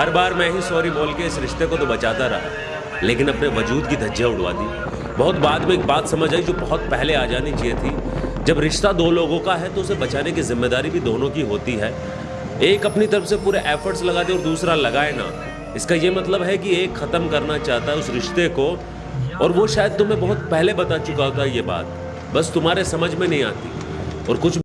हर बार मैं ही सॉरी बोल के इस रिश्ते को तो बचाता रहा, लेकिन अपने वजूद की धज्जियाँ उड़वा दी। बहुत बाद में एक बात समझ आई जो बहुत पहले आ जानी चाहिए थी। जब रिश्ता दो लोगों का है तो उसे बचाने की ज़िम्मेदारी भी दोनों की होती है। एक अपनी तरफ़ से पूरे एफर्ट्स लगा दे और दूसरा लगाए ना। इसका ये मतलब है कि एक ख़त्म करना चाहता है उस रिश्ते को, और वो शायद तुम्हें बहुत पहले बता चुका होता ये बात। बस तुम्हारे समझ में नहीं आती, और कुछ